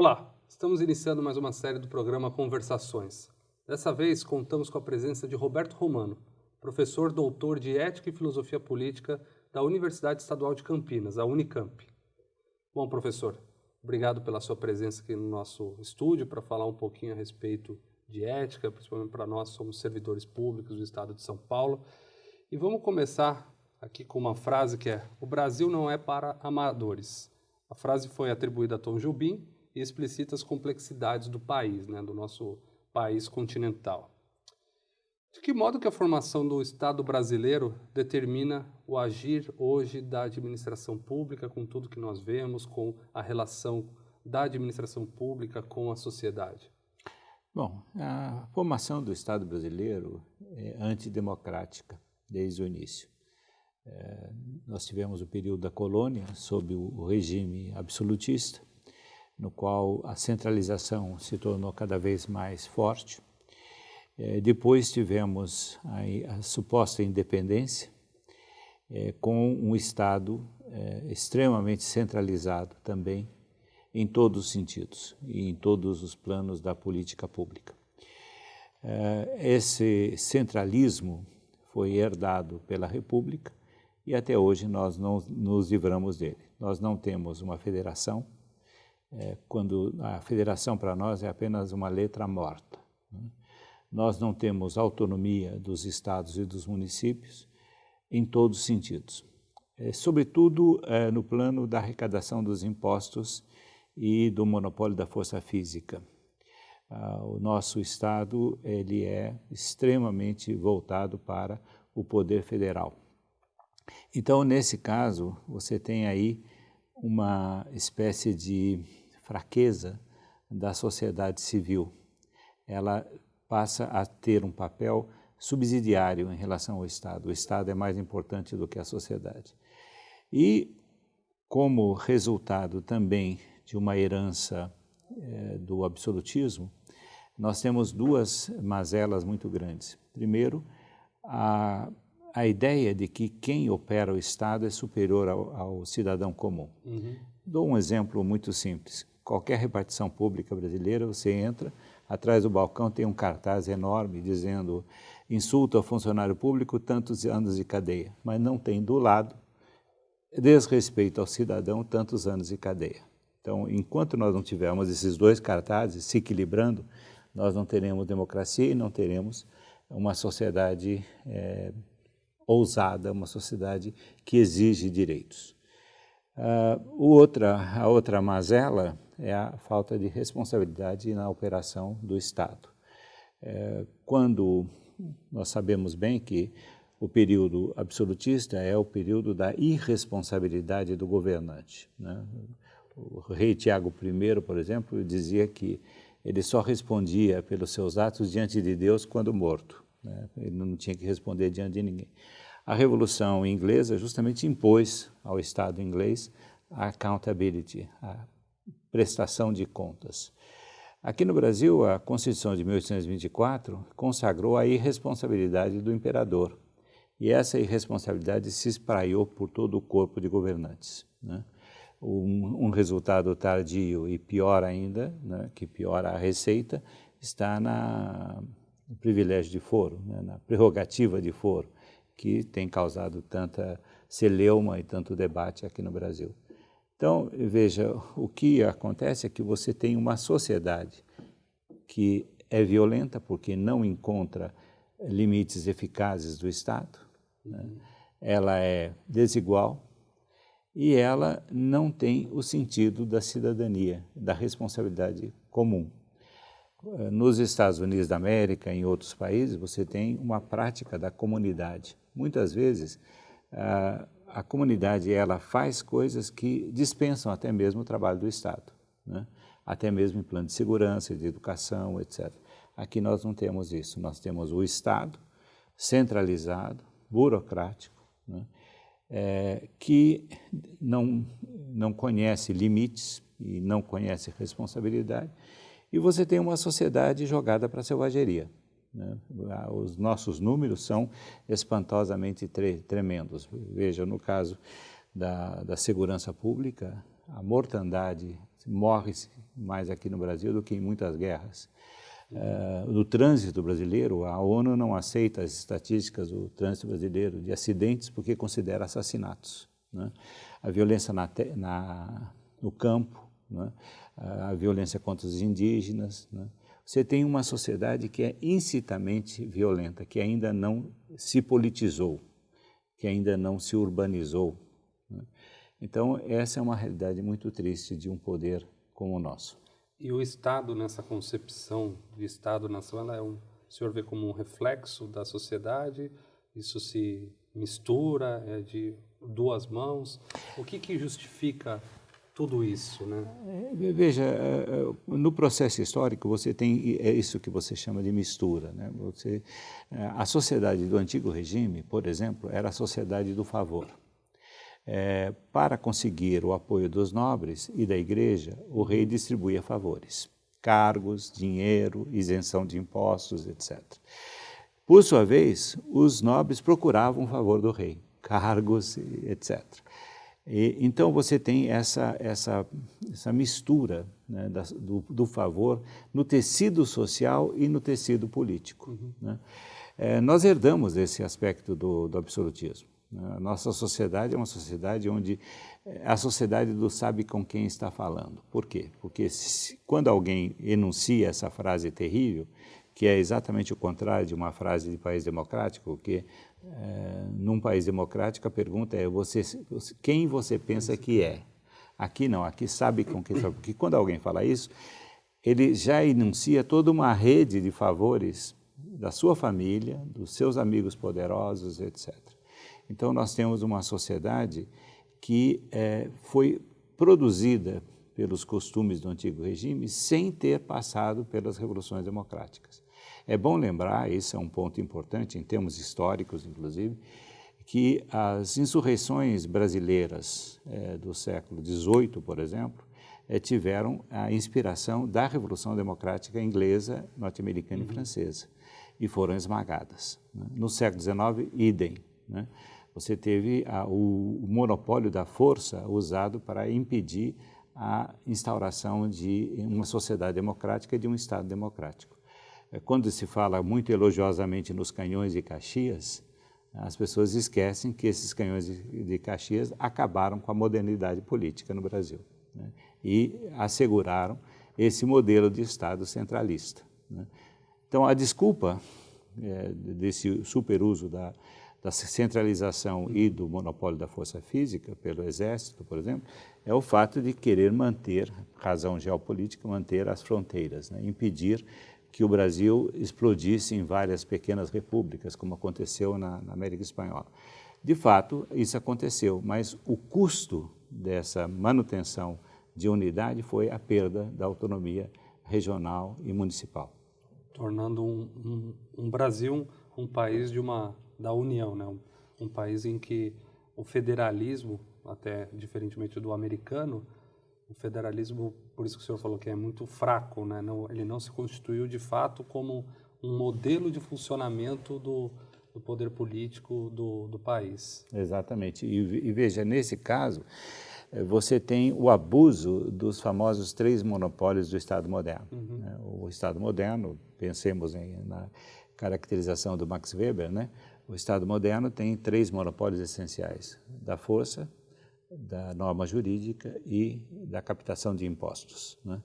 Olá, estamos iniciando mais uma série do programa Conversações. Dessa vez, contamos com a presença de Roberto Romano, professor doutor de Ética e Filosofia Política da Universidade Estadual de Campinas, a Unicamp. Bom, professor, obrigado pela sua presença aqui no nosso estúdio para falar um pouquinho a respeito de ética, principalmente para nós somos servidores públicos do Estado de São Paulo. E vamos começar aqui com uma frase que é: O Brasil não é para amadores. A frase foi atribuída a Tom Jobim e explicita as complexidades do país, né, do nosso país continental. De que modo que a formação do Estado brasileiro determina o agir hoje da administração pública com tudo que nós vemos, com a relação da administração pública com a sociedade? Bom, a formação do Estado brasileiro é antidemocrática desde o início. É, nós tivemos o período da colônia sob o regime absolutista, no qual a centralização se tornou cada vez mais forte. É, depois tivemos a, a suposta independência, é, com um Estado é, extremamente centralizado também, em todos os sentidos e em todos os planos da política pública. Esse centralismo foi herdado pela República e até hoje nós não nos livramos dele. Nós não temos uma federação, é, quando a federação para nós é apenas uma letra morta. Né? Nós não temos autonomia dos estados e dos municípios em todos os sentidos, é, sobretudo é, no plano da arrecadação dos impostos e do monopólio da força física. Ah, o nosso estado ele é extremamente voltado para o poder federal. Então, nesse caso, você tem aí uma espécie de fraqueza da sociedade civil. Ela passa a ter um papel subsidiário em relação ao Estado. O Estado é mais importante do que a sociedade. E, como resultado também de uma herança eh, do absolutismo, nós temos duas mazelas muito grandes. Primeiro, a a ideia de que quem opera o Estado é superior ao, ao cidadão comum. Uhum. Dou um exemplo muito simples. Qualquer repartição pública brasileira, você entra, atrás do balcão tem um cartaz enorme dizendo insulto ao funcionário público, tantos anos de cadeia, mas não tem do lado desrespeito ao cidadão, tantos anos de cadeia. Então, enquanto nós não tivermos esses dois cartazes se equilibrando, nós não teremos democracia e não teremos uma sociedade é, ousada, uma sociedade que exige direitos. Uh, outra, a outra mazela é a falta de responsabilidade na operação do Estado. É, quando nós sabemos bem que o período absolutista é o período da irresponsabilidade do governante. Né? O rei Tiago I, por exemplo, dizia que ele só respondia pelos seus atos diante de Deus quando morto. Né? Ele não tinha que responder diante de ninguém. A Revolução Inglesa justamente impôs ao Estado inglês a accountability, a prestação de contas. Aqui no Brasil, a Constituição de 1824 consagrou a irresponsabilidade do imperador. E essa irresponsabilidade se espraiou por todo o corpo de governantes. Né? Um, um, resultado tardio e pior ainda, né, que piora a receita, está na, no privilégio de foro, né, na prerrogativa de foro, que tem causado tanta celeuma e tanto debate aqui no Brasil. Então, veja, o que acontece é que você tem uma sociedade que é violenta porque não encontra limites eficazes do Estado, né? ela é desigual e ela não tem o sentido da cidadania, da responsabilidade comum. Nos Estados Unidos da América em outros países, você tem uma prática da comunidade. Muitas vezes, a, a comunidade ela faz coisas que dispensam até mesmo o trabalho do Estado, né? até mesmo em plano de segurança, de educação, etc. Aqui nós não temos isso, nós temos o Estado centralizado, burocrático, né? é, que não, não conhece limites e não conhece responsabilidade, e você tem uma sociedade jogada para a selvageria. Né? Os nossos números são espantosamente tre tremendos. Veja, no caso da, da segurança pública, a mortandade morre mais aqui no Brasil do que em muitas guerras. Uh, no trânsito brasileiro, a ONU não aceita as estatísticas do trânsito brasileiro de acidentes porque considera assassinatos. Né? A violência na, na, no campo, né? a violência contra os indígenas. Né? Você tem uma sociedade que é incitamente violenta, que ainda não se politizou, que ainda não se urbanizou. Né? Então, essa é uma realidade muito triste de um poder como o nosso. E o Estado, nessa concepção de Estado-nação, é um, o senhor vê como um reflexo da sociedade? Isso se mistura, é de duas mãos? O que, que justifica tudo isso, né? É, veja, é, é, no processo histórico você tem é isso que você chama de mistura, né? Você, a sociedade do antigo regime, por exemplo, era a sociedade do favor é, para conseguir o apoio dos nobres e da igreja, o rei distribuía favores, cargos, dinheiro, isenção de impostos, etc. Por sua vez, os nobres procuravam o favor do rei, cargos, etc. E, então você tem essa, essa, essa mistura né, da, do, do, favor no tecido social e no tecido político. Uhum. Né? É, nós herdamos esse aspecto do, do absolutismo. Né? A nossa sociedade é uma sociedade onde é a sociedade do sabe com quem está falando. Por quê? Porque se, quando alguém enuncia essa frase terrível, que é exatamente o contrário de uma frase de país democrático, que é, num país democrático a pergunta é você, quem você pensa que é? Aqui não, aqui sabe com quem está. Porque quando alguém fala isso, ele já enuncia toda uma rede de favores da sua família, dos seus amigos poderosos, etc. Então, nós temos uma sociedade que é, foi produzida pelos costumes do antigo regime sem ter passado pelas revoluções democráticas. É bom lembrar, esse é um ponto importante em termos históricos, inclusive, que as insurreições brasileiras é, do século XVIII, por exemplo, é, tiveram a inspiração da Revolução Democrática inglesa, norte-americana uhum. e francesa, e foram esmagadas. Né? No século XIX, idem. Né? você teve a, o, o, monopólio da força usado para impedir a instauração de uma sociedade democrática e de um Estado democrático. É, quando se fala muito elogiosamente nos canhões de Caxias, as pessoas esquecem que esses canhões de, Caxias acabaram com a modernidade política no Brasil né? e asseguraram esse modelo de Estado centralista. Né? Então, a desculpa é, desse superuso da, da centralização e do monopólio da força física pelo exército, por exemplo, é o fato de querer manter, razão geopolítica, manter as fronteiras, né? impedir que o Brasil explodisse em várias pequenas repúblicas, como aconteceu na, na América Espanhola. De fato, isso aconteceu, mas o custo dessa manutenção de unidade foi a perda da autonomia regional e municipal. Tornando um, um, um Brasil um país de uma da União, né? Um, um, país em que o federalismo, até diferentemente do americano, o federalismo, por isso que o senhor falou que é muito fraco, né? Não, ele não se constituiu de fato como um modelo de funcionamento do, do poder político do, do país. Exatamente. E, e, veja, nesse caso, eh, você tem o abuso dos famosos três monopólios do Estado moderno. Uhum. Né? O Estado moderno, pensemos em, na caracterização do Max Weber, né? O Estado moderno tem três monopólios essenciais, da força, da norma jurídica e da captação de impostos. Né?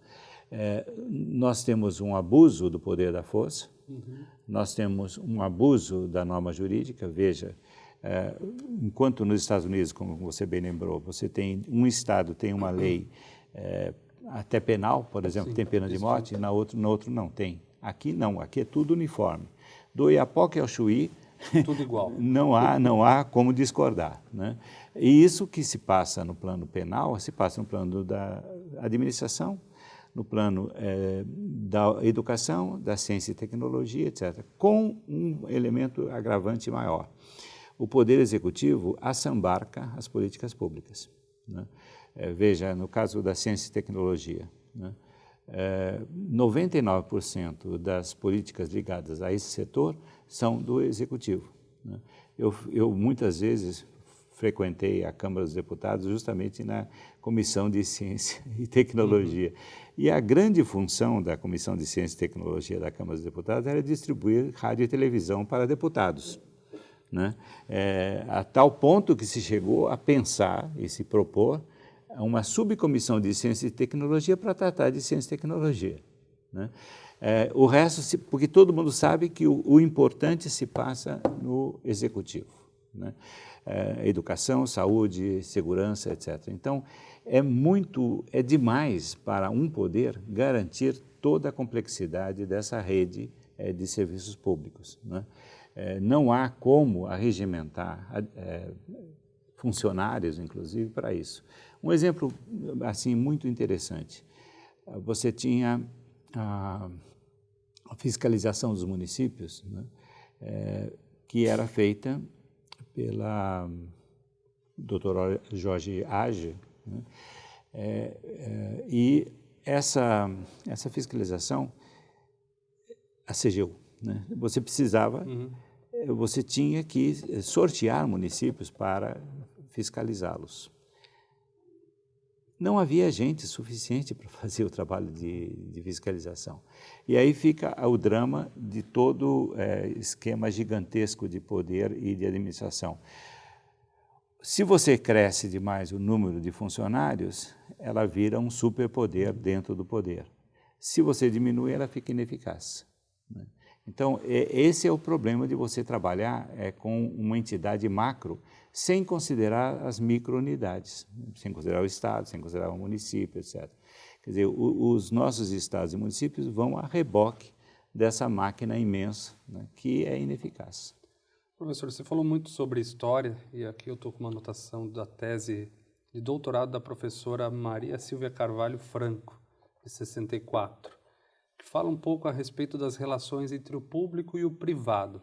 É, nós temos um abuso do poder da força, uhum. nós temos um abuso da norma jurídica, veja, é, enquanto nos Estados Unidos, como você bem lembrou, você tem, um Estado tem uma lei é, até penal, por exemplo, Sim, tem pena de morte, e na outro, no outro não tem. Aqui não, aqui é tudo uniforme. Do Iapoque ao Chuí, tudo igual. não, há, não há como discordar. Né? E isso que se passa no plano penal, se passa no plano da administração, no plano é, da educação, da ciência e tecnologia, etc., com um elemento agravante maior. O Poder Executivo assambarca as políticas públicas. Né? É, veja, no caso da ciência e tecnologia, né? É, 99% das políticas ligadas a esse setor são do executivo. Né? Eu, eu, muitas vezes frequentei a Câmara dos Deputados justamente na Comissão de Ciência e Tecnologia. Uhum. E a grande função da Comissão de Ciência e Tecnologia da Câmara dos Deputados era distribuir rádio e televisão para deputados. Né? É, a tal ponto que se chegou a pensar e se propor uma subcomissão de Ciência e Tecnologia para tratar de Ciência e Tecnologia. Né? É, o resto, porque todo mundo sabe que o, o importante se passa no executivo. Né? É, educação, saúde, segurança, etc. Então, é muito, é demais para um poder garantir toda a complexidade dessa rede é, de serviços públicos. Né? É, não há como arregimentar é, funcionários, inclusive, para isso. Um exemplo assim muito interessante. Você tinha a a fiscalização dos municípios, né, é, que era feita pela doutora Jorge Age, né, é, é, e essa, essa fiscalização, a CGU, né, você precisava, uhum. você tinha que sortear municípios para fiscalizá-los não havia gente suficiente para fazer o trabalho de, de, fiscalização. E aí fica o drama de todo é, esquema gigantesco de poder e de administração. Se você cresce demais o número de funcionários, ela vira um superpoder dentro do poder. Se você diminui, ela fica ineficaz. Né? Então, é, esse é o problema de você trabalhar é, com uma entidade macro sem considerar as microunidades, sem considerar o Estado, sem considerar o município, etc. Quer dizer, o, os nossos estados e municípios vão a reboque dessa máquina imensa né, que é ineficaz. Professor, você falou muito sobre história e aqui eu estou com uma anotação da tese de doutorado da professora Maria Silvia Carvalho Franco, de 64, que fala um pouco a respeito das relações entre o público e o privado.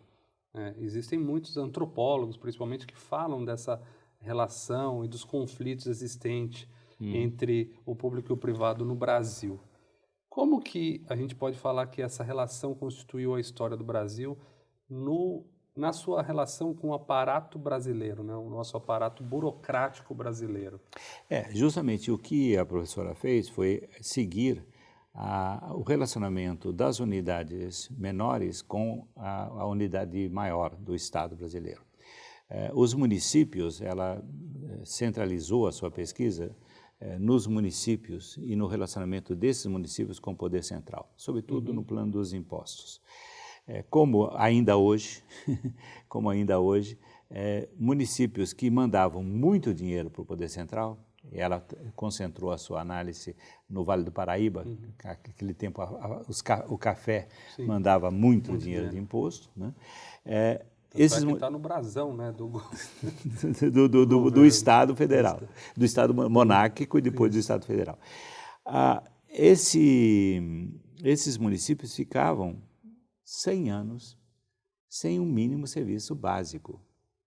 É, existem muitos antropólogos, principalmente, que falam dessa relação e dos conflitos existentes hum. entre o público e o privado no Brasil. Como que a gente pode falar que essa relação constituiu a história do Brasil no, na sua relação com o aparato brasileiro, né? o nosso aparato burocrático brasileiro? É, justamente o que a professora fez foi seguir a, o relacionamento das unidades menores com a, a unidade maior do Estado brasileiro. Eh, os municípios, ela eh, centralizou a sua pesquisa eh, nos municípios e no relacionamento desses municípios com o poder central, sobretudo uhum. no plano dos impostos. como ainda hoje, como ainda hoje, municípios que mandavam muito dinheiro para o poder central, ela concentrou a sua análise no Vale do Paraíba, uhum. aquele tempo a, a, os, o café Sim. mandava muito, muito dinheiro, dinheiro, de imposto. Né? É, esses está no brasão né, do... do, do, do, do, Estado Federal, do Estado monárquico e depois do Estado Federal. Ah, esse, esses municípios ficavam 100 anos sem um mínimo serviço básico.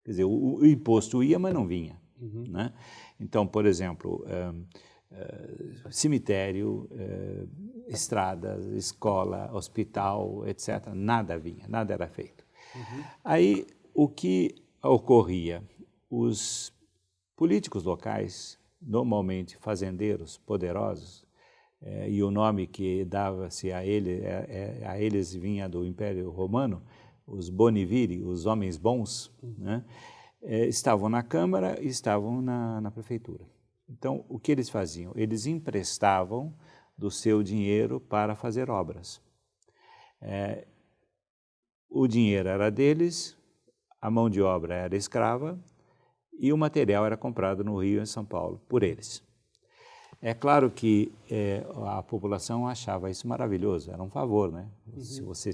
Quer dizer, o, o imposto ia, mas não vinha. Uhum. Né? Então, por exemplo, um, uh, cemitério, uh, estradas, escola, hospital, etc., nada vinha, nada era feito. Uhum. Aí, o que ocorria? Os políticos locais, normalmente fazendeiros poderosos, eh, e o nome que dava-se a, ele, a eles vinha do Império Romano, os boniviri, os homens bons, uhum. né? É, estavam na Câmara e estavam na, na Prefeitura. Então, o que eles faziam? Eles emprestavam do seu dinheiro para fazer obras. É, o dinheiro era deles, a mão de obra era escrava e o material era comprado no Rio e em São Paulo por eles. É claro que é, a população achava isso maravilhoso, era um favor, né? Uhum. Se você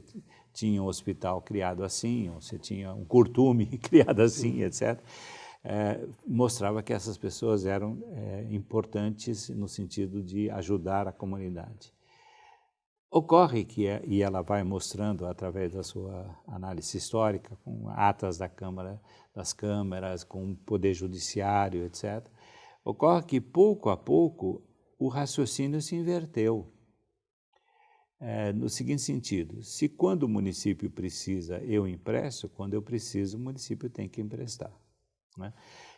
tinha um hospital criado assim, ou você tinha um curtume criado assim, etc., é, mostrava que essas pessoas eram é, importantes no sentido de ajudar a comunidade. Ocorre que, é, e ela vai mostrando através da sua análise histórica, com atas da Câmara, das câmaras, com o Poder Judiciário, etc., Ocorre que, pouco a pouco, o raciocínio se inverteu. É, no seguinte sentido, se quando o município precisa eu empresto, quando eu preciso o município tem que emprestar. Né?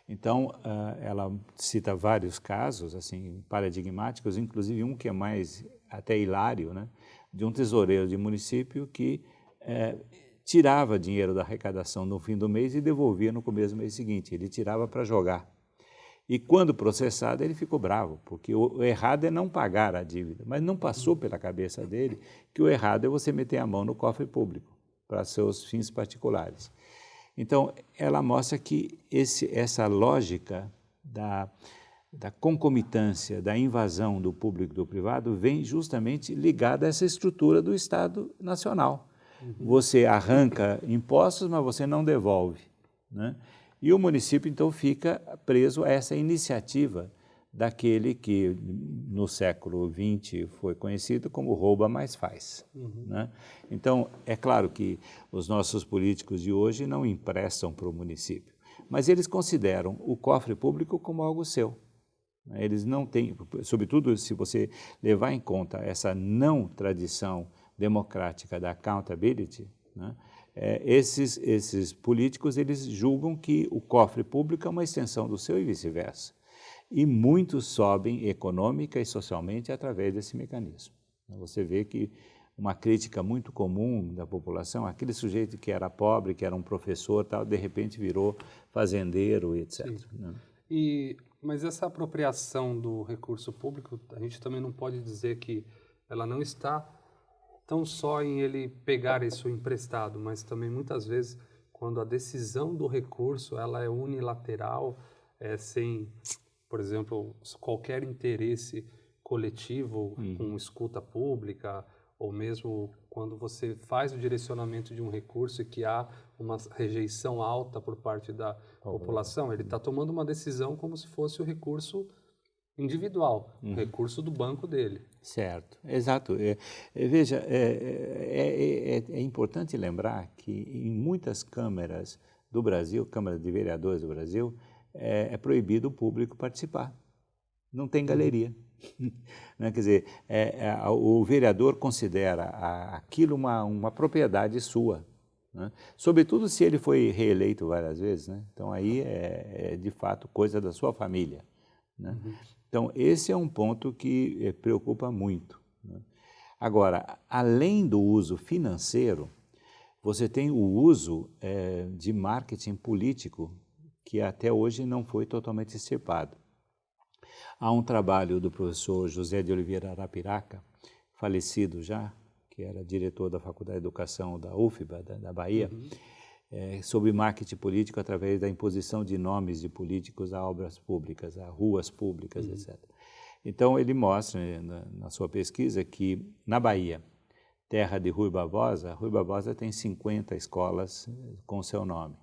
Então, ela cita vários casos assim paradigmáticos, inclusive um que é mais até hilário, né? de um tesoureiro de município que é, tirava dinheiro da arrecadação no fim do mês e devolvia no começo do mês seguinte. Ele tirava para jogar. E quando processado, ele ficou bravo, porque o, errado é não pagar a dívida. Mas não passou pela cabeça dele que o errado é você meter a mão no cofre público para seus fins particulares. Então, ela mostra que esse, essa lógica da, da concomitância, da invasão do público e do privado vem justamente ligada a essa estrutura do Estado Nacional. Uhum. Você arranca impostos, mas você não devolve. Né? E o município, então, fica preso a essa iniciativa daquele que no século XX foi conhecido como rouba mais faz. Uhum. Né? Então, é claro que os nossos políticos de hoje não emprestam para o município, mas eles consideram o cofre público como algo seu. Eles não têm, sobretudo se você levar em conta essa não tradição democrática da accountability, né? É, esses, esses políticos eles julgam que o cofre público é uma extensão do seu e vice-versa. E muitos sobem econômica e socialmente através desse mecanismo. Você vê que uma crítica muito comum da população, aquele sujeito que era pobre, que era um professor, tal, de repente virou fazendeiro, etc. Né? E, mas essa apropriação do recurso público, a gente também não pode dizer que ela não está tão só em ele pegar isso emprestado, mas também muitas vezes quando a decisão do recurso ela é unilateral, é, sem, por exemplo, qualquer interesse coletivo uhum. com escuta pública, ou mesmo quando você faz o direcionamento de um recurso e que há uma rejeição alta por parte da população, ele está tomando uma decisão como se fosse o recurso individual, uhum. recurso do banco dele. Certo, exato. É, é, veja, é, é, é, é, importante lembrar que em muitas câmaras do Brasil, câmaras de vereadores do Brasil, é, proibido o público participar. Não tem galeria. né? Quer dizer, o vereador considera aquilo uma, uma propriedade sua. Né? Sobretudo se ele foi reeleito várias vezes. Né? Então aí é, de fato coisa da sua família. Né? Uhum. Então, esse é um ponto que eh, preocupa muito. Né? Agora, além do uso financeiro, você tem o uso é, de marketing político que até hoje não foi totalmente extirpado. Há um trabalho do professor José de Oliveira Arapiraca, falecido já, que era diretor da Faculdade de Educação da UFBA, da, da Bahia, uhum é, sobre marketing político através da imposição de nomes de políticos a obras públicas, a ruas públicas, uhum. etc. Então, ele mostra né, na, na, sua pesquisa que na Bahia, terra de Rui Barbosa, Rui Barbosa tem 50 escolas eh, com seu nome.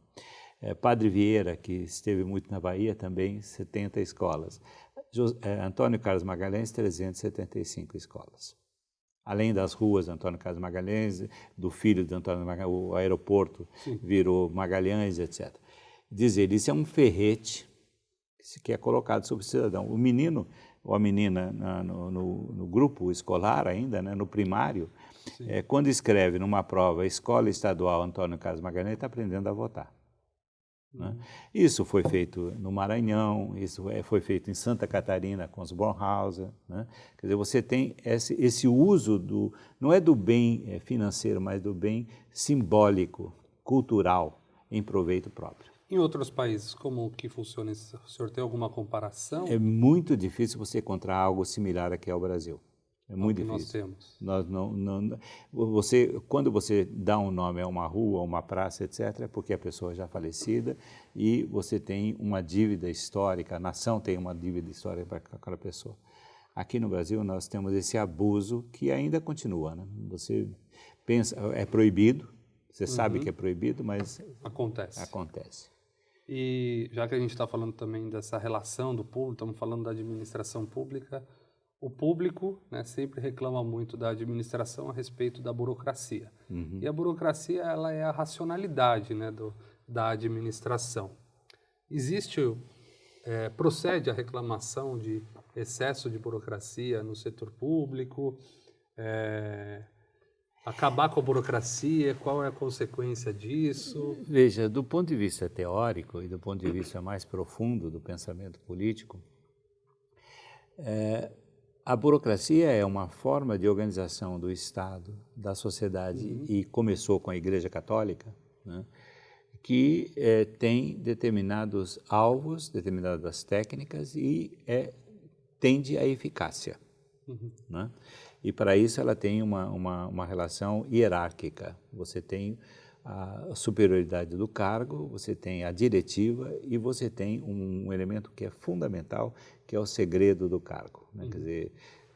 É, Padre Vieira, que esteve muito na Bahia, também 70 escolas. é, Antônio Carlos Magalhães, 375 escolas além das ruas Antônio Carlos Magalhães, do filho de Antônio Magalhães, o aeroporto Sim. virou Magalhães, etc. Dizer, isso é um ferrete que é colocado sobre o cidadão. O menino ou a menina na, no, no, no, grupo escolar ainda, né, no primário, é, quando escreve numa prova Escola Estadual Antônio Carlos Magalhães, está aprendendo a votar. Né? Isso foi feito no Maranhão, isso é, foi feito em Santa Catarina com os Bornhauser. Né? Quer dizer, você tem esse, esse uso do, não é do bem é, financeiro, mas do bem simbólico, cultural, em proveito próprio. Em outros países, como que funciona isso? O senhor tem alguma comparação? É muito difícil você encontrar algo similar aqui ao Brasil. É muito difícil. Nós temos. Nós não, não, você, quando você dá um nome a uma rua, a uma praça, etc., é porque a pessoa já é falecida e você tem uma dívida histórica, a nação tem uma dívida histórica para aquela pessoa. Aqui no Brasil nós temos esse abuso que ainda continua. Né? Você pensa, é proibido, você uhum. sabe que é proibido, mas acontece. Acontece. E já que a gente está falando também dessa relação do público, estamos falando da administração pública, o público né, sempre reclama muito da administração a respeito da burocracia. Uhum. E a burocracia ela é a racionalidade né, do, da administração. Existe, é, procede a reclamação de excesso de burocracia no setor público? É, Acabar com a burocracia, qual é a consequência disso? Veja, do ponto de vista teórico e do ponto de vista mais profundo do pensamento político, é, a burocracia é uma forma de organização do Estado, da sociedade, uhum. e começou com a Igreja Católica, né, que é, tem determinados alvos, determinadas técnicas e é, tende à eficácia. Uhum. Né? E para isso ela tem uma, uma, uma relação hierárquica. Você tem a superioridade do cargo, você tem a diretiva e você tem um, elemento que é fundamental, que é o segredo do cargo. Né? Uhum. Quer dizer,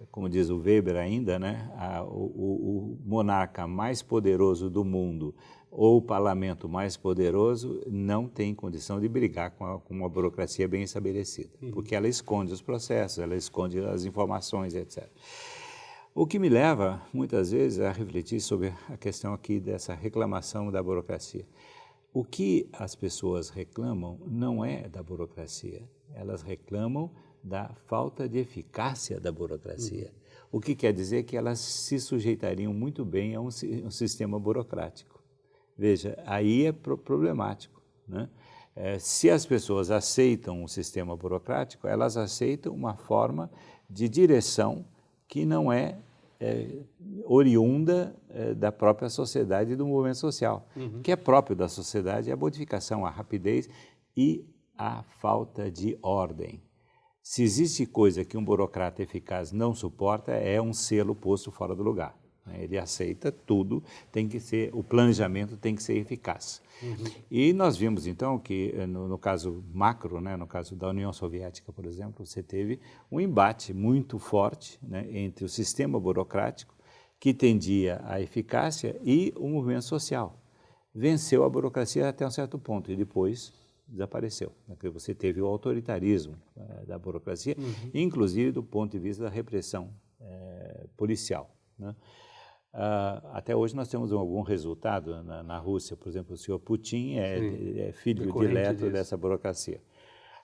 como diz o Weber ainda, né? A, o, o, monarca mais poderoso do mundo ou o parlamento mais poderoso não tem condição de brigar com, a, com uma burocracia bem estabelecida, uhum. porque ela esconde os processos, ela esconde as informações, etc. O que me leva, muitas vezes, a refletir sobre a questão aqui dessa reclamação da burocracia. O que as pessoas reclamam não é da burocracia, elas reclamam da falta de eficácia da burocracia. Uhum. O que quer dizer que elas se sujeitariam muito bem a um, um sistema burocrático. Veja, aí é pro problemático. Né? É, se as pessoas aceitam um sistema burocrático, elas aceitam uma forma de direção que não é, é oriunda é, da própria sociedade e do movimento social. Uhum. O que é próprio da sociedade é a modificação, a rapidez e a falta de ordem. Se existe coisa que um burocrata eficaz não suporta, é um selo posto fora do lugar. Né? Ele aceita tudo, tem que ser, o planejamento tem que ser eficaz. Uhum. E nós vimos então que eh, no, no, caso macro, né, no caso da União Soviética, por exemplo, você teve um embate muito forte né, entre o sistema burocrático que tendia à eficácia e o movimento social. Venceu a burocracia até um certo ponto e depois desapareceu. Né, você teve o autoritarismo é, da burocracia, uhum. inclusive do ponto de vista da repressão é, policial. Né? Uh, até hoje nós temos algum resultado na, na, Rússia, por exemplo, o senhor Putin é, é filho direto disso. dessa burocracia.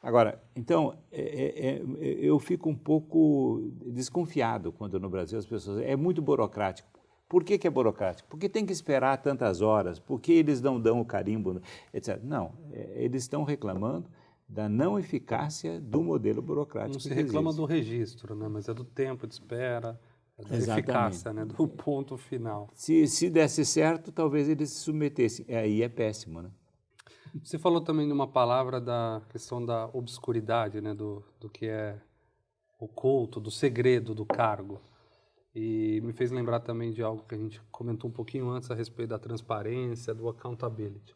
Agora, então, é, é, é, eu fico um pouco desconfiado quando no Brasil as pessoas... É muito burocrático. Por que, que é burocrático? Porque tem que esperar tantas horas, porque eles não dão o carimbo, etc. Não, é, eles estão reclamando da não eficácia do modelo burocrático. Não se reclama do registro, né? mas é do tempo de espera, da Exatamente. eficácia, né? do ponto final. Se, se desse certo, talvez eles se submetessem. É, aí é péssimo, né? Você falou também de uma palavra da questão da obscuridade, né? do, do que é oculto, do segredo do cargo. E me fez lembrar também de algo que a gente comentou um pouquinho antes a respeito da transparência, do accountability.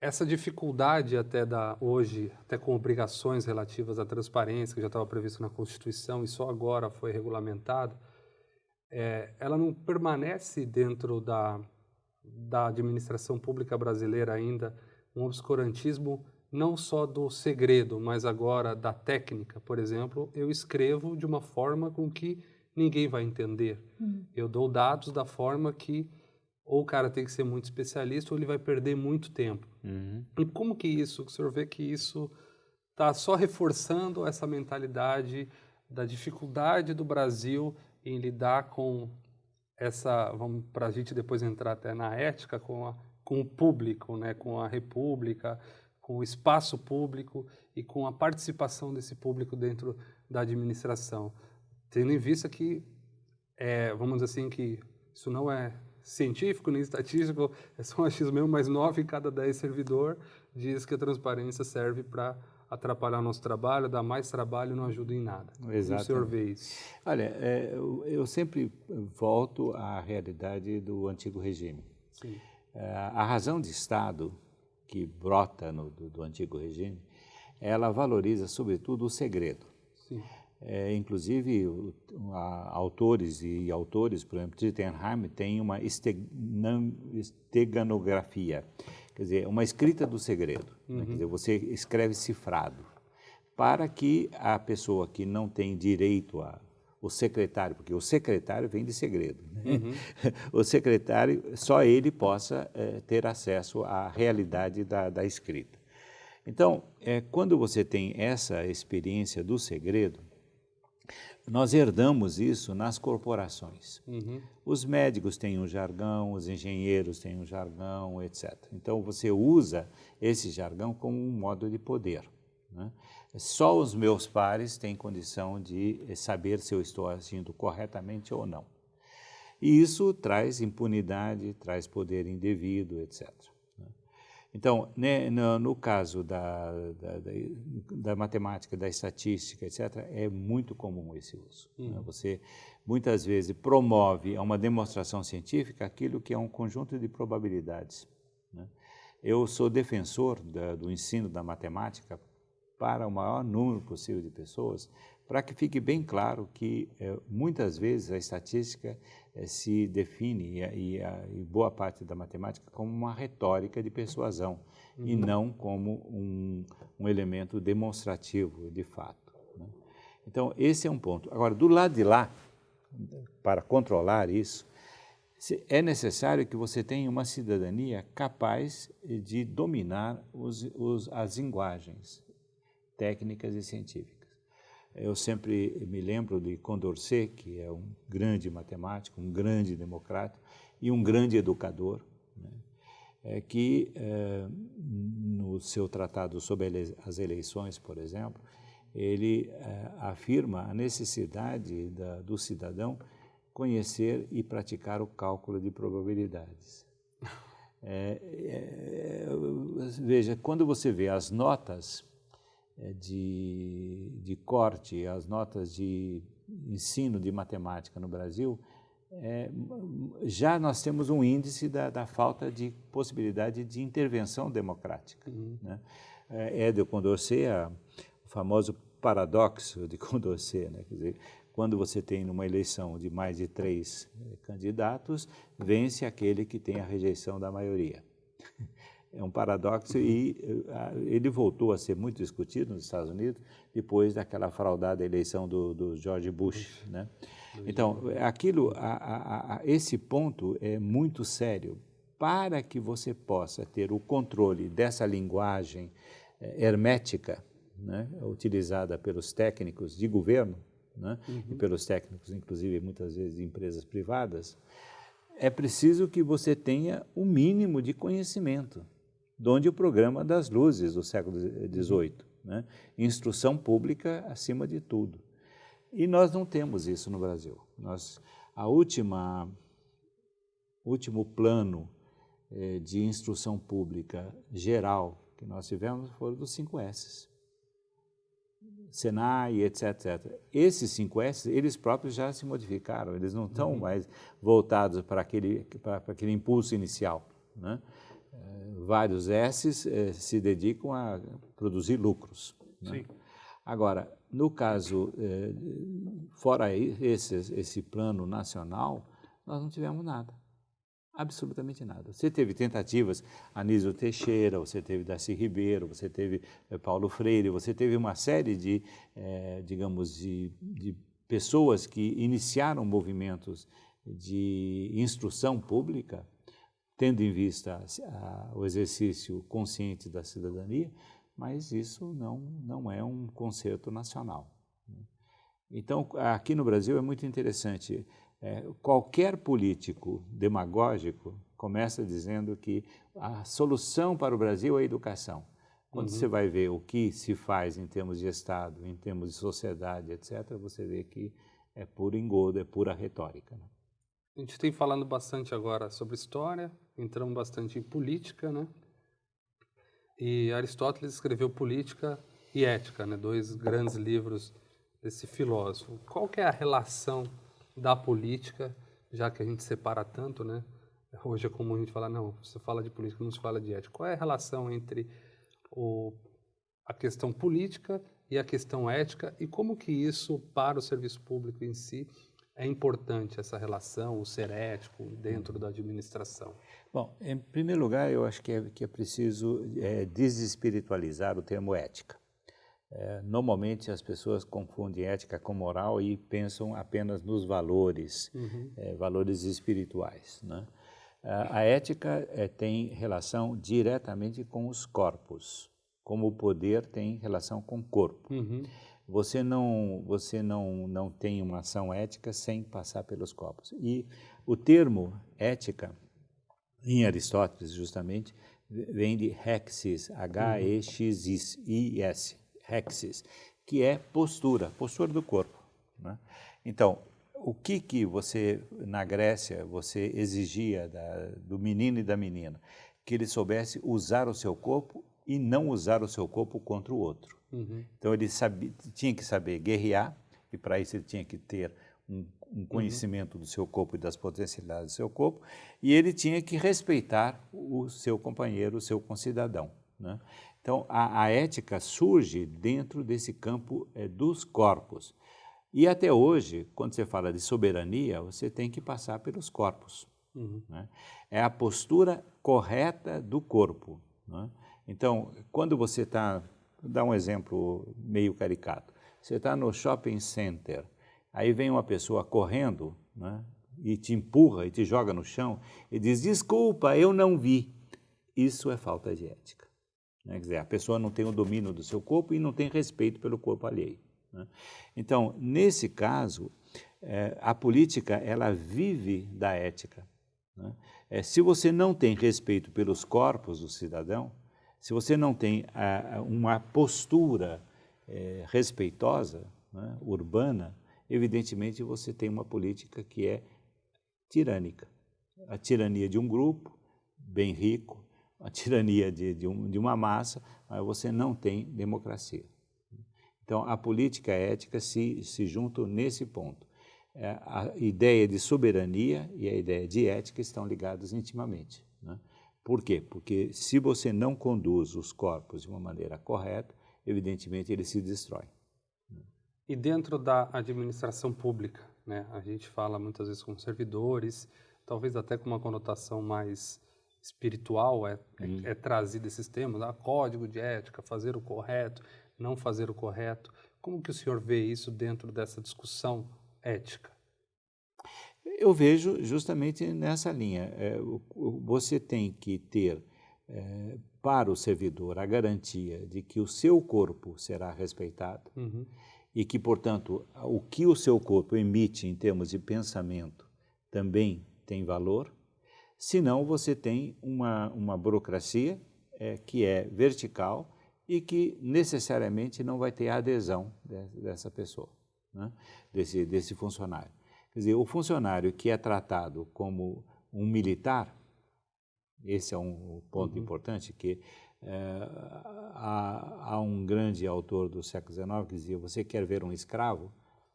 Essa dificuldade até da hoje, até com obrigações relativas à transparência, que já estava previsto na Constituição e só agora foi regulamentado, é, ela não permanece dentro da, da administração pública brasileira ainda um obscurantismo não só do segredo, mas agora da técnica. Por exemplo, eu escrevo de uma forma com que ninguém vai entender. Hum. Eu dou dados da forma que ou o cara tem que ser muito especialista ou ele vai perder muito tempo. Uhum. E como que isso, o senhor vê que isso está só reforçando essa mentalidade da dificuldade do Brasil em lidar com essa, vamos para a gente depois entrar até na ética, com, a, com o público, né, com a república, com o espaço público e com a participação desse público dentro da administração. Tendo em vista que, é, vamos dizer assim, que isso não é científico nem estatístico, é só um achismo mesmo, mas nove em cada dez servidor diz que a transparência serve para atrapalhar nosso trabalho, dar mais trabalho e não ajuda em nada. Exato. O senhor vê isso? Olha, é, eu, eu, sempre volto à realidade do antigo regime. Sim. É, a razão de Estado que brota no, do, do antigo regime, ela valoriza, sobretudo, o segredo. Sim. É, inclusive, o, a, autores e autores, por exemplo, Tittenheim tem uma esteganografia, quer dizer, uma escrita do segredo. Uhum. Né? Quer dizer, você escreve cifrado para que a pessoa que não tem direito a o secretário, porque o secretário vem de segredo. Né? Uhum. O secretário, só ele possa é, ter acesso à realidade da, da escrita. Então, é, quando você tem essa experiência do segredo, Nós herdamos isso nas corporações. Uhum. Os médicos têm um jargão, os engenheiros têm um jargão, etc. Então você usa esse jargão como um modo de poder. Né? Só os meus pares têm condição de saber se eu estou agindo corretamente ou não. E isso traz impunidade, traz poder indevido, etc. Então, né, no, no, caso da, da, da, da, matemática, da estatística, etc., é muito comum esse uso. Né? Uhum. Né? Você, muitas vezes, promove a uma demonstração científica aquilo que é um conjunto de probabilidades. Né? Eu sou defensor do ensino da matemática para o maior número possível de pessoas, para que fique bem claro que, é, muitas vezes, a estatística é, se define, e, e, a, e, boa parte da matemática, como uma retórica de persuasão, uhum. e não como um, um, elemento demonstrativo de fato. Né? Então, esse é um ponto. Agora, do lado de lá, para controlar isso, é necessário que você tenha uma cidadania capaz de dominar os, os, as linguagens técnicas e científicas. Eu sempre me lembro de Condorcet, que é um grande matemático, um grande democrata e um grande educador, né? é que é, no seu tratado sobre as eleições, por exemplo, ele é, afirma a necessidade da, do cidadão conhecer e praticar o cálculo de probabilidades. É, é, veja, quando você vê as notas de, de corte, as notas de ensino de matemática no Brasil, é, já nós temos um índice da, da, falta de possibilidade de intervenção democrática. Uhum. Né? É, é de Condorcet, a, o famoso paradoxo de Condorcet, né? Quer dizer, quando você tem numa eleição de mais de três é, candidatos, vence aquele que tem a rejeição da maioria. É um paradoxo e uh, ele voltou a ser muito discutido nos Estados Unidos depois daquela fraudada eleição do, do George Bush, né? Então, aquilo, a, a, a, esse ponto é muito sério. Para que você possa ter o controle dessa linguagem eh, hermética, né, utilizada pelos técnicos de governo, né, uhum. e pelos técnicos, inclusive, muitas vezes, de empresas privadas, é preciso que você tenha o mínimo de conhecimento donde o programa das luzes do século XVIII, né? instrução pública acima de tudo. E nós não temos isso no Brasil. Nós, a última, último plano eh, de instrução pública geral que nós tivemos foram dos 5 S. Senai, etc, etc. Esses 5 S, eles próprios já se modificaram, eles não estão uhum. mais voltados para aquele, para, para aquele impulso inicial. Né? Vários S's eh, se dedicam a produzir lucros. Né? Agora, no caso, eh, fora esse, esse plano nacional, nós não tivemos nada. Absolutamente nada. Você teve tentativas, Anísio Teixeira, você teve Darcy Ribeiro, você teve eh, Paulo Freire, você teve uma série de, eh, digamos, de, de pessoas que iniciaram movimentos de instrução pública tendo em vista a, o exercício consciente da cidadania, mas isso não, não é um concerto nacional. Né? Então, aqui no Brasil é muito interessante. É, qualquer político demagógico começa dizendo que a solução para o Brasil é a educação. Quando uhum. você vai ver o que se faz em termos de Estado, em termos de sociedade, etc., você vê que é puro engodo, é pura retórica. Né? A gente tem falando bastante agora sobre história, entramos bastante em política, né? E Aristóteles escreveu Política e Ética, né? Dois grandes livros desse filósofo. Qual que é a relação da política, já que a gente separa tanto, né? Hoje é comum a gente falar, não, você fala de política, não se fala de ética. Qual é a relação entre o, a questão política e a questão ética e como que isso, para o serviço público em si, é importante essa relação, o ser ético dentro da administração? Bom, em primeiro lugar, eu acho que é, que é preciso é, desespiritualizar o termo ética. É, normalmente as pessoas confundem ética com moral e pensam apenas nos valores, uhum. é, valores espirituais. Né? A ética é, tem relação diretamente com os corpos, como o poder tem relação com o corpo. Uhum. Você não, você não, não tem uma ação ética sem passar pelos corpos. E o termo ética, em Aristóteles, justamente, vem de hexis, H-E-X-I-S, hexis, que é postura, postura do corpo. Né? Então, o que que você, na Grécia, você exigia da, do menino e da menina? Que ele soubesse usar o seu corpo e não usar o seu corpo contra o outro. Uhum. Então, ele sabia, tinha que saber guerrear, e para isso ele tinha que ter um, um conhecimento uhum. do seu corpo e das potencialidades do seu corpo, e ele tinha que respeitar o seu companheiro, o seu concidadão. Né? Então, a, a, ética surge dentro desse campo é, dos corpos. E até hoje, quando você fala de soberania, você tem que passar pelos corpos. Uhum. Né? É a postura correta do corpo. Né? Então, quando você está, vou dar um exemplo meio caricato, você está no shopping center, aí vem uma pessoa correndo né, e te empurra e te joga no chão e diz, desculpa, eu não vi. Isso é falta de ética. Né? Quer dizer, a pessoa não tem o domínio do seu corpo e não tem respeito pelo corpo alheio. Né? Então, nesse caso, é, a política ela vive da ética. Né? É, se você não tem respeito pelos corpos do cidadão, se você não tem a, uma postura é, respeitosa, né, urbana, evidentemente você tem uma política que é tirânica. A tirania de um grupo bem rico, a tirania de, de, um, de uma massa, mas você não tem democracia. Então, a política ética se, se juntam nesse ponto. É, a ideia de soberania e a ideia de ética estão ligadas intimamente. Né? Por quê? Porque se você não conduz os corpos de uma maneira correta, evidentemente ele se destrói. E dentro da administração pública, né, a gente fala muitas vezes com servidores, talvez até com uma conotação mais espiritual é, hum. é, é trazido esses temas, ah, código de ética, fazer o correto não fazer o correto. Como que o senhor vê isso dentro dessa discussão ética? Eu vejo justamente nessa linha. É, você tem que ter é, para o servidor a garantia de que o seu corpo será respeitado uhum. e que, portanto, o que o seu corpo emite em termos de pensamento também tem valor. Senão, você tem uma, uma burocracia é, que é vertical e que necessariamente não vai ter a adesão dessa pessoa, né? desse, desse funcionário. Quer dizer, o funcionário que é tratado como um militar, esse é um ponto uhum. importante, que é, há, há, um grande autor do século XIX que dizia, você quer ver um escravo?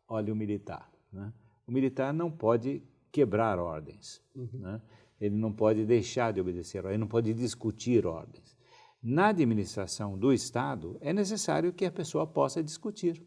Olhe o militar. Né? O militar não pode quebrar ordens, uhum. né? ele não pode deixar de obedecer, ele não pode discutir ordens. Na administração do Estado, é necessário que a pessoa possa discutir,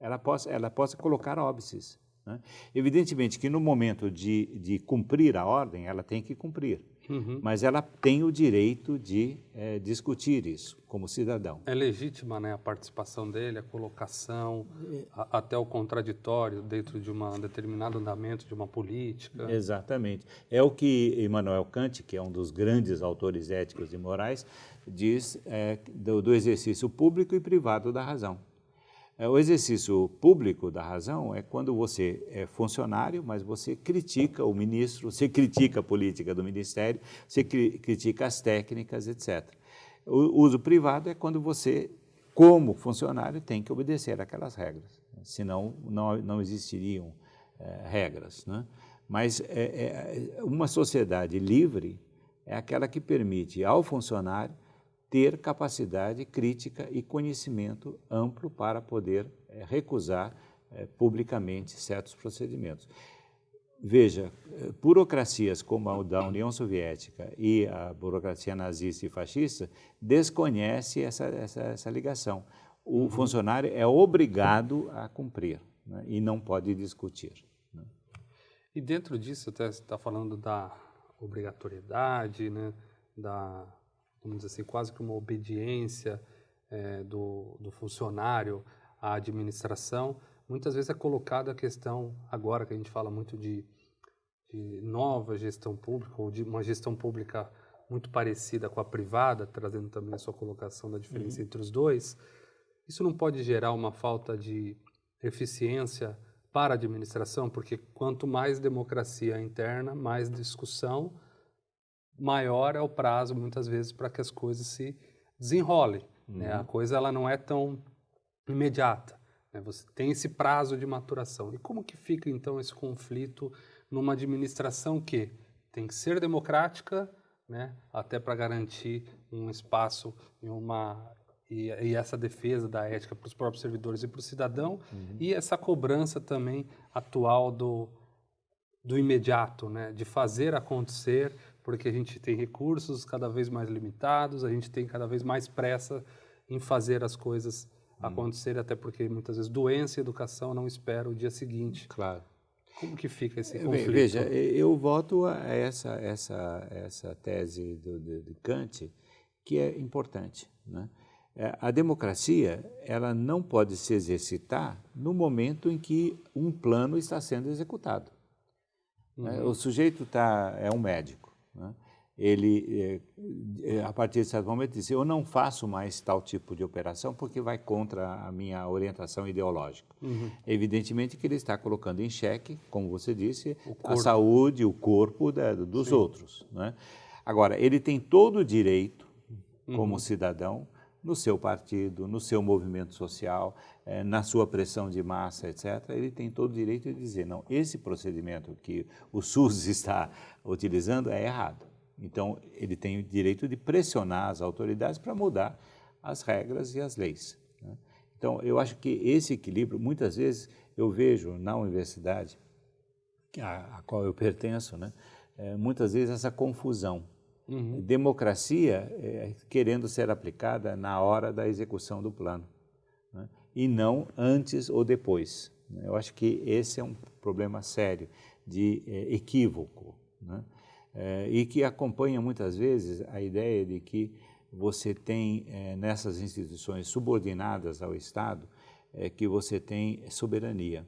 ela possa, ela possa colocar óbices. Né? Evidentemente que no momento de, de cumprir a ordem, ela tem que cumprir. Uhum. Mas ela tem o direito de é, discutir isso como cidadão. É legítima né, a participação dele, a colocação, a, até o contraditório dentro de um determinado andamento de uma política. Exatamente. É o que Immanuel Kant, que é um dos grandes autores éticos e morais, diz é, do, do exercício público e privado da razão. É, o exercício público da razão é quando você é funcionário, mas você critica o ministro, você critica a política do ministério, você cri critica as técnicas, etc. O uso privado é quando você, como funcionário, tem que obedecer aquelas regras, senão não, não existiriam é, regras. Né? Mas é, é, uma sociedade livre é aquela que permite ao funcionário ter capacidade crítica e conhecimento amplo para poder é, recusar é, publicamente certos procedimentos. Veja, eh, burocracias como a da União Soviética e a burocracia nazista e fascista desconhece essa, essa, essa ligação. O uhum. funcionário é obrigado a cumprir né, e não pode discutir. Né. E dentro disso, você está falando da obrigatoriedade, né, da vamos dizer assim, quase que uma obediência é, do, do funcionário à administração, muitas vezes é colocada a questão, agora que a gente fala muito de, de nova gestão pública, ou de uma gestão pública muito parecida com a privada, trazendo também a sua colocação da diferença uhum. entre os dois, isso não pode gerar uma falta de eficiência para a administração? Porque quanto mais democracia interna, mais discussão, maior é o prazo, muitas vezes, para que as coisas se desenrolem. Uhum. Né? A coisa ela não é tão imediata. Né? Você tem esse prazo de maturação. E como que fica, então, esse conflito numa administração que tem que ser democrática, né? até para garantir um espaço e uma e, e, essa defesa da ética para os próprios servidores e para o cidadão, uhum. e essa cobrança também atual do, do imediato, né? de fazer acontecer, porque a gente tem recursos cada vez mais limitados, a gente tem cada vez mais pressa em fazer as coisas uhum. acontecerem, até porque muitas vezes doença e educação não esperam o dia seguinte. Claro. Como que fica esse conflito? Veja, eu voto a essa, essa, essa tese do, de, de Kant, que é importante. Né? É, a democracia ela não pode se exercitar no momento em que um plano está sendo executado. Né? Uhum. O sujeito tá, é um médico. Né? Ele, é, é, a partir de certo momento, diz: Eu não faço mais tal tipo de operação porque vai contra a minha orientação ideológica. Uhum. Evidentemente que ele está colocando em xeque, como você disse, a saúde, o corpo da, dos Sim. outros. Né? Agora, ele tem todo o direito, como uhum. cidadão, no seu partido, no seu movimento social, é, na sua pressão de massa, etc., ele tem todo o direito de dizer, não, esse procedimento que o SUS está utilizando é errado. Então, ele tem o direito de pressionar as autoridades para mudar as regras e as leis. Né? Então, eu acho que esse equilíbrio, muitas vezes, eu vejo na universidade, a, a qual eu pertenço, né, é, muitas vezes essa confusão Uhum. Democracia é, querendo ser aplicada na hora da execução do plano? E não antes ou depois. Né? Eu acho que esse é um problema sério de é, equívoco né? é, e que acompanha muitas vezes a ideia de que você tem é, nessas instituições subordinadas ao Estado que você tem soberania.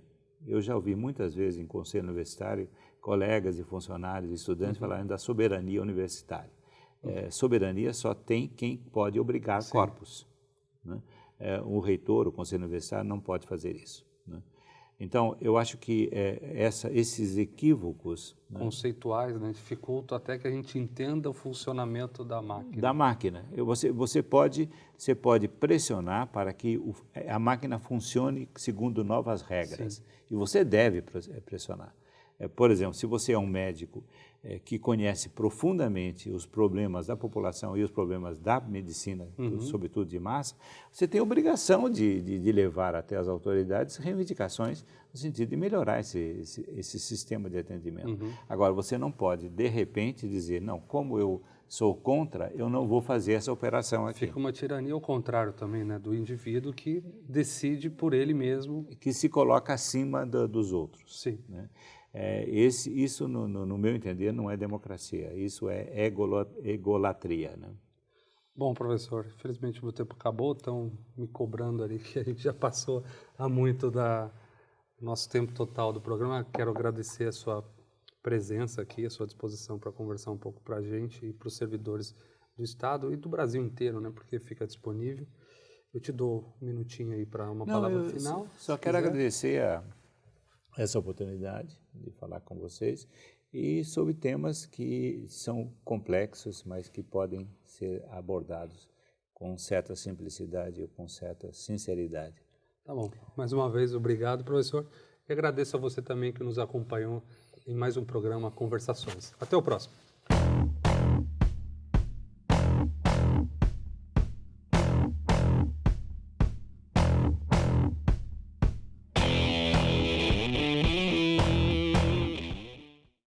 Eu já ouvi muitas vezes em conselho universitário colegas e funcionários, estudantes, uhum. falarem da soberania universitária. É, soberania só tem quem pode obrigar Sim. corpos. Né? É, o reitor, o conselho universitário, não pode fazer isso. Né? Então, eu acho que é, essa, esses equívocos... Né? Conceituais, né? dificultam até que a gente entenda o funcionamento da máquina. Da máquina. Você, você, pode, você pode pressionar para que o, a máquina funcione segundo novas regras. Sim. E você deve pressionar. É, por exemplo, se você é um médico é, que conhece profundamente os problemas da população e os problemas da medicina, uhum. sobretudo de massa, você tem obrigação de, de, de, levar até as autoridades reivindicações no sentido de melhorar esse, esse, esse sistema de atendimento. Uhum. Agora, você não pode, de repente, dizer, não, como eu sou contra, eu não vou fazer essa operação aqui. Fica uma tirania ao contrário também, né, do indivíduo que decide por ele mesmo. Que se coloca acima do, dos outros. Sim. Né? É, esse, isso, no, no, no, meu entender, não é democracia, isso é egolatria. Né? Bom, professor, infelizmente o meu tempo acabou, estão me cobrando ali que a gente já passou há muito da nosso tempo total do programa. Quero agradecer a sua presença aqui, a sua disposição para conversar um pouco para a gente e para os servidores do Estado e do Brasil inteiro, né, porque fica disponível. Eu te dou um minutinho aí para uma Não, palavra final. Só quero quiser. agradecer a essa oportunidade de falar com vocês e sobre temas que são complexos, mas que podem ser abordados com certa simplicidade ou com certa sinceridade. Tá bom. Mais uma vez, obrigado, professor. E agradeço a você também que nos acompanhou em mais um programa Conversações. Até o próximo.